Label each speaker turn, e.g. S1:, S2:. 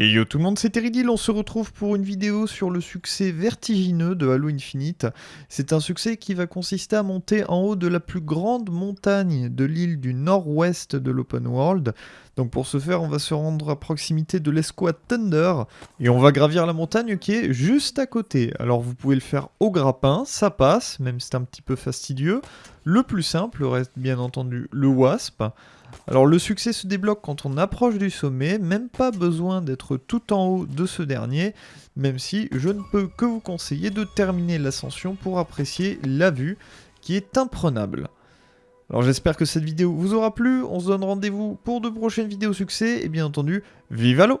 S1: Et yo tout le monde, c'est Teridil, on se retrouve pour une vidéo sur le succès vertigineux de Halo Infinite. C'est un succès qui va consister à monter en haut de la plus grande montagne de l'île du nord-ouest de l'open world. Donc pour ce faire, on va se rendre à proximité de l'escouade Thunder et on va gravir la montagne qui est juste à côté. Alors vous pouvez le faire au grappin, ça passe, même si c'est un petit peu fastidieux. Le plus simple reste bien entendu le Wasp. Alors le succès se débloque quand on approche du sommet, même pas besoin d'être tout en haut de ce dernier, même si je ne peux que vous conseiller de terminer l'ascension pour apprécier la vue qui est imprenable. Alors j'espère que cette vidéo vous aura plu, on se donne rendez-vous pour de prochaines vidéos succès, et bien entendu, vive l'eau